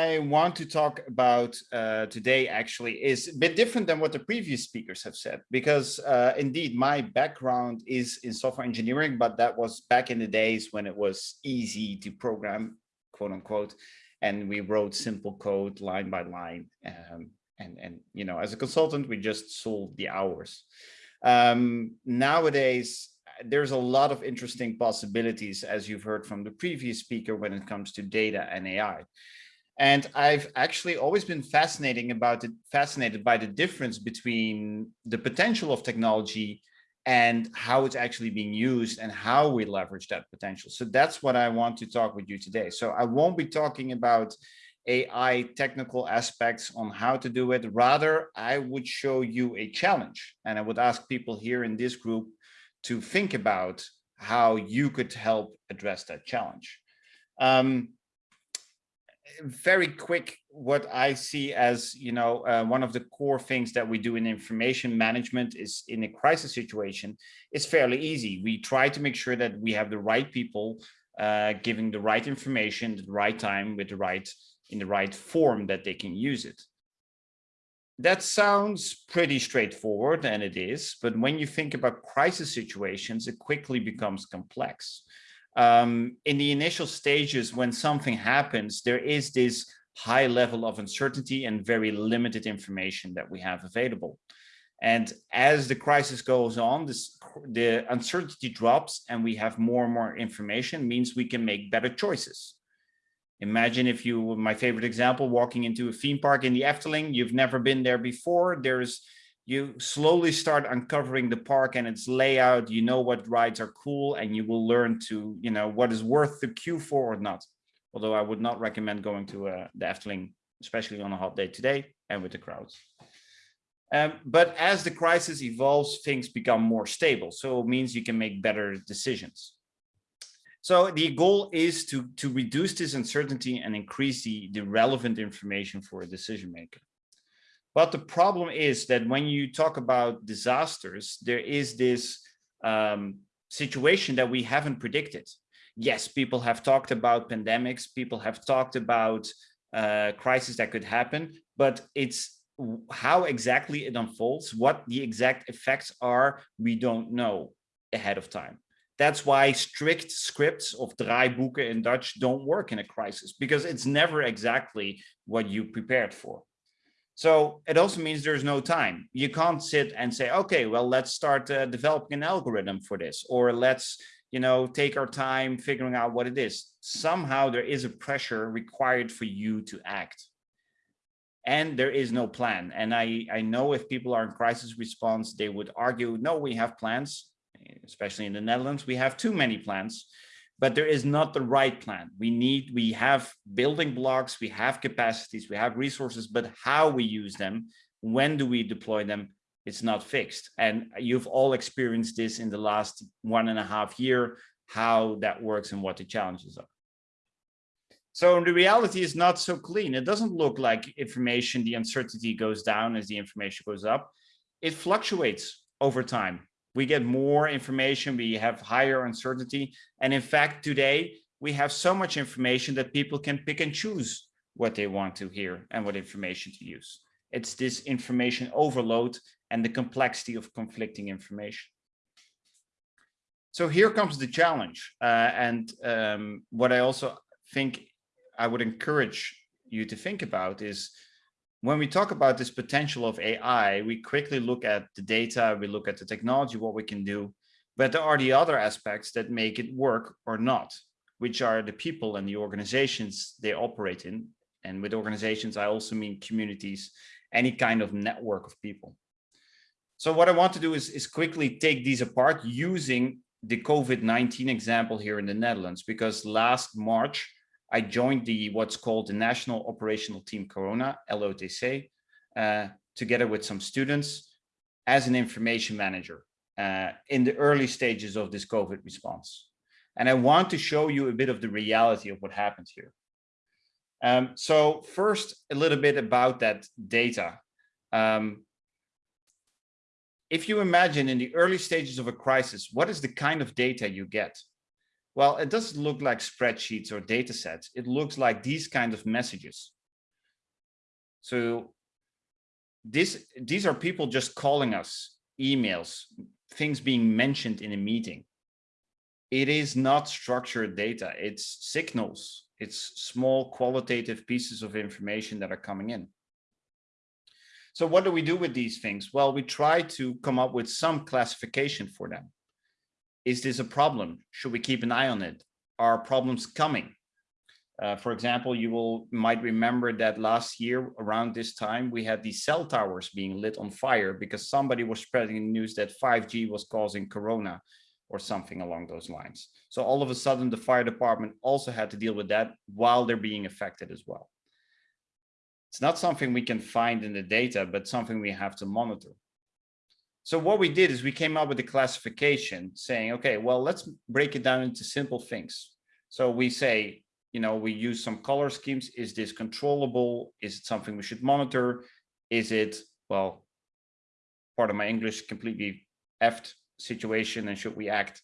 I want to talk about uh, today actually is a bit different than what the previous speakers have said, because uh, indeed my background is in software engineering, but that was back in the days when it was easy to program, quote unquote, and we wrote simple code line by line. Um, and, and, you know, as a consultant, we just sold the hours. Um, nowadays, there's a lot of interesting possibilities, as you've heard from the previous speaker, when it comes to data and AI. And I've actually always been fascinating about it, fascinated by the difference between the potential of technology and how it's actually being used and how we leverage that potential. So that's what I want to talk with you today. So I won't be talking about AI technical aspects on how to do it. Rather, I would show you a challenge and I would ask people here in this group to think about how you could help address that challenge. Um, very quick, what I see as, you know, uh, one of the core things that we do in information management is in a crisis situation, is fairly easy. We try to make sure that we have the right people uh, giving the right information at the right time with the right, in the right form that they can use it. That sounds pretty straightforward, and it is, but when you think about crisis situations, it quickly becomes complex um, in the initial stages, when something happens, there is this high level of uncertainty and very limited information that we have available. And as the crisis goes on, this, the uncertainty drops and we have more and more information means we can make better choices. Imagine if you, my favorite example, walking into a theme park in the Efteling, you've never been there before. There's you slowly start uncovering the park and its layout. You know what rides are cool and you will learn to you know what is worth the queue for or not. Although i would not recommend going to uh, the efteling especially on a hot day today and with the crowds. Um, but as the crisis evolves things become more stable. So it means you can make better decisions. So the goal is to to reduce this uncertainty and increase the the relevant information for a decision maker but the problem is that when you talk about disasters, there is this um, situation that we haven't predicted. Yes, people have talked about pandemics, people have talked about uh, crises that could happen, but it's how exactly it unfolds, what the exact effects are, we don't know ahead of time. That's why strict scripts of draaiboeken in Dutch don't work in a crisis because it's never exactly what you prepared for. So it also means there's no time. You can't sit and say, okay, well, let's start uh, developing an algorithm for this, or let's, you know, take our time figuring out what it is. Somehow there is a pressure required for you to act. And there is no plan. And I, I know if people are in crisis response, they would argue, no, we have plans, especially in the Netherlands, we have too many plans but there is not the right plan. We need, we have building blocks, we have capacities, we have resources, but how we use them, when do we deploy them, it's not fixed. And you've all experienced this in the last one and a half year, how that works and what the challenges are. So the reality is not so clean. It doesn't look like information, the uncertainty goes down as the information goes up. It fluctuates over time we get more information, we have higher uncertainty. And in fact, today we have so much information that people can pick and choose what they want to hear and what information to use. It's this information overload and the complexity of conflicting information. So here comes the challenge. Uh, and um, what I also think I would encourage you to think about is when we talk about this potential of AI, we quickly look at the data, we look at the technology, what we can do, but there are the other aspects that make it work or not, which are the people and the organizations they operate in. And with organizations, I also mean communities, any kind of network of people. So what I want to do is, is quickly take these apart using the COVID-19 example here in the Netherlands, because last March, I joined the what's called the National Operational Team Corona, LOTC, uh, together with some students as an information manager uh, in the early stages of this COVID response. And I want to show you a bit of the reality of what happened here. Um, so first, a little bit about that data. Um, if you imagine in the early stages of a crisis, what is the kind of data you get? Well, it doesn't look like spreadsheets or data sets. It looks like these kind of messages. So this, these are people just calling us, emails, things being mentioned in a meeting. It is not structured data. It's signals. It's small qualitative pieces of information that are coming in. So what do we do with these things? Well, we try to come up with some classification for them. Is this a problem? Should we keep an eye on it? Are problems coming? Uh, for example, you will might remember that last year around this time, we had these cell towers being lit on fire because somebody was spreading news that 5G was causing corona or something along those lines. So all of a sudden, the fire department also had to deal with that while they're being affected as well. It's not something we can find in the data, but something we have to monitor. So what we did is we came up with a classification saying, okay, well, let's break it down into simple things. So we say, you know, we use some color schemes. Is this controllable? Is it something we should monitor? Is it, well, part of my English completely effed situation and should we act?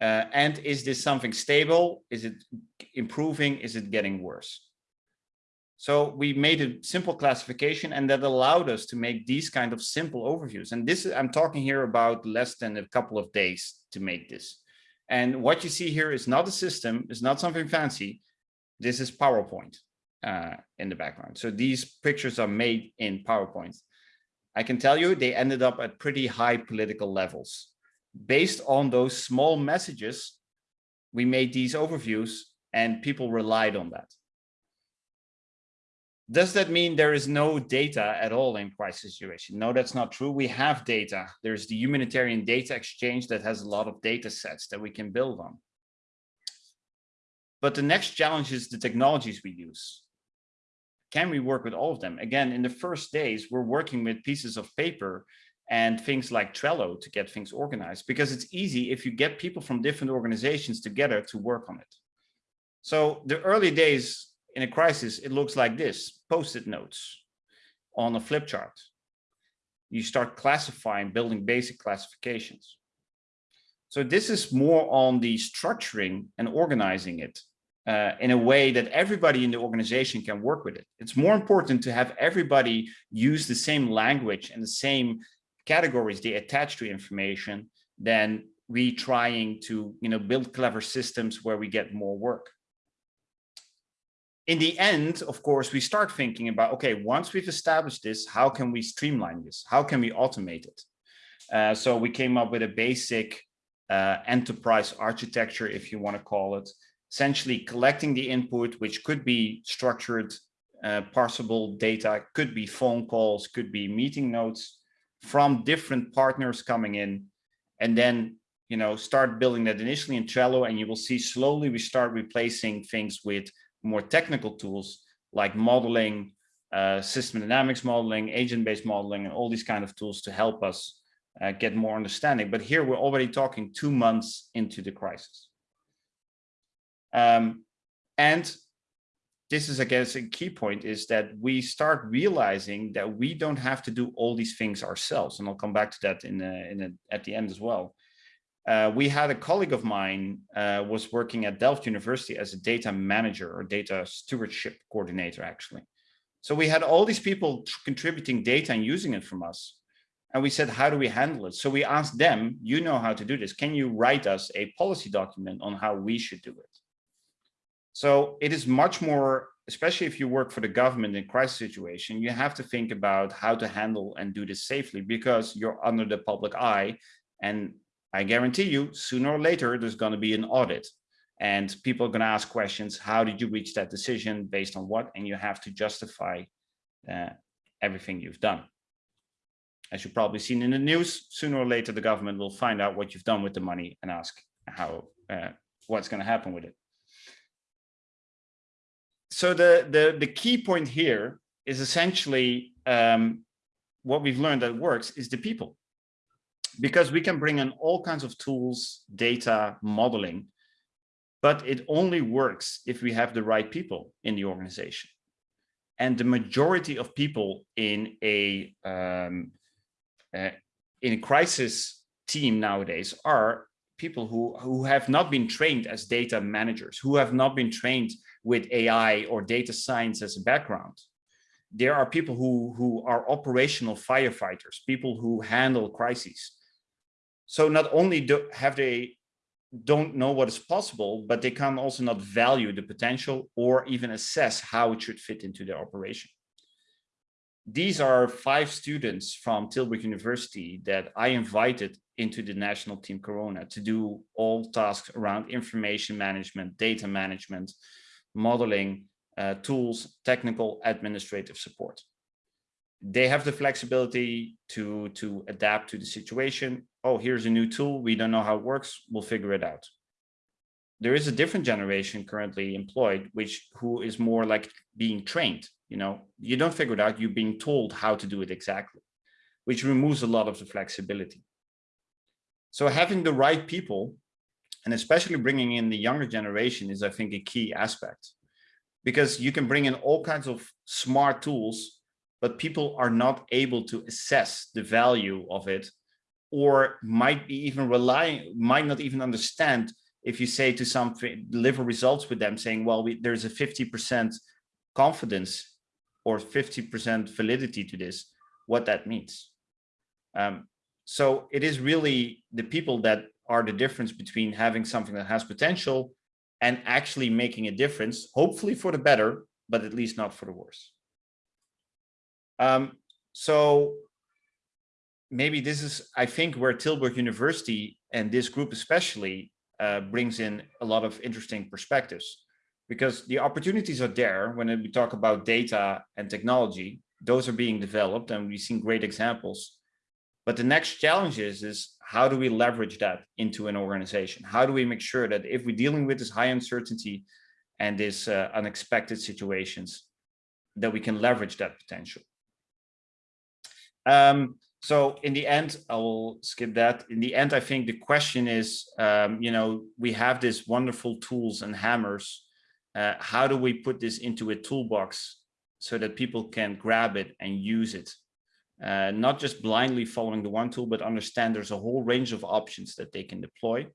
Uh, and is this something stable? Is it improving? Is it getting worse? So we made a simple classification and that allowed us to make these kind of simple overviews. And this is, I'm talking here about less than a couple of days to make this. And what you see here is not a system, it's not something fancy. This is PowerPoint uh, in the background. So these pictures are made in PowerPoint. I can tell you they ended up at pretty high political levels. Based on those small messages, we made these overviews and people relied on that. Does that mean there is no data at all in crisis situation? No, that's not true. We have data. There's the humanitarian data exchange that has a lot of data sets that we can build on. But the next challenge is the technologies we use. Can we work with all of them? Again, in the first days, we're working with pieces of paper and things like Trello to get things organized because it's easy if you get people from different organizations together to work on it. So the early days in a crisis, it looks like this, post-it notes on a flip chart. You start classifying, building basic classifications. So this is more on the structuring and organizing it uh, in a way that everybody in the organization can work with it. It's more important to have everybody use the same language and the same categories they attach to information than we trying to you know, build clever systems where we get more work in the end, of course, we start thinking about, okay, once we've established this, how can we streamline this? How can we automate it? Uh, so we came up with a basic uh, enterprise architecture, if you want to call it, essentially collecting the input, which could be structured, uh, parsable data, could be phone calls, could be meeting notes from different partners coming in, and then you know start building that initially in Trello, and you will see slowly we start replacing things with more technical tools like modeling, uh, system dynamics modeling, agent-based modeling, and all these kind of tools to help us uh, get more understanding. But here we're already talking two months into the crisis. Um, and this is, I guess, a key point is that we start realizing that we don't have to do all these things ourselves. And I'll come back to that in, a, in a, at the end as well. Uh, we had a colleague of mine uh, was working at Delft University as a data manager or data stewardship coordinator, actually. So we had all these people contributing data and using it from us. And we said, how do we handle it? So we asked them, you know how to do this. Can you write us a policy document on how we should do it? So it is much more, especially if you work for the government in crisis situation, you have to think about how to handle and do this safely because you're under the public eye and I guarantee you sooner or later, there's going to be an audit and people are going to ask questions. How did you reach that decision based on what? And you have to justify uh, everything you've done. As you've probably seen in the news, sooner or later, the government will find out what you've done with the money and ask how uh, what's going to happen with it. So the, the, the key point here is essentially um, what we've learned that works is the people because we can bring in all kinds of tools, data, modeling, but it only works if we have the right people in the organization. And the majority of people in a um, uh, in a crisis team nowadays are people who, who have not been trained as data managers, who have not been trained with AI or data science as a background. There are people who, who are operational firefighters, people who handle crises. So not only do, have they don't know what is possible, but they can also not value the potential or even assess how it should fit into their operation. These are five students from Tilburg University that I invited into the national team Corona to do all tasks around information management, data management, modeling, uh, tools, technical, administrative support. They have the flexibility to, to adapt to the situation. Oh, here's a new tool. We don't know how it works. We'll figure it out. There is a different generation currently employed, which who is more like being trained. You know, you don't figure it out. You're being told how to do it exactly, which removes a lot of the flexibility. So having the right people and especially bringing in the younger generation is, I think, a key aspect because you can bring in all kinds of smart tools, but people are not able to assess the value of it or might be even relying, might not even understand if you say to something, deliver results with them saying, well, we, there's a 50% confidence or 50% validity to this, what that means. Um, so it is really the people that are the difference between having something that has potential and actually making a difference, hopefully for the better, but at least not for the worse. Um, so maybe this is, I think, where Tilburg University and this group especially uh, brings in a lot of interesting perspectives because the opportunities are there when we talk about data and technology, those are being developed and we've seen great examples but the next challenge is, is how do we leverage that into an organization? How do we make sure that if we're dealing with this high uncertainty and this uh, unexpected situations, that we can leverage that potential? Um, so in the end, I will skip that. In the end, I think the question is, um, you know, we have these wonderful tools and hammers. Uh, how do we put this into a toolbox so that people can grab it and use it uh, not just blindly following the one tool, but understand there's a whole range of options that they can deploy.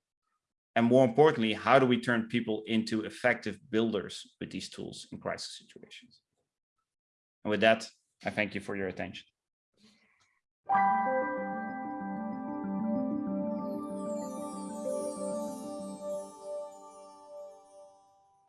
And more importantly, how do we turn people into effective builders with these tools in crisis situations? And with that, I thank you for your attention. Thank you.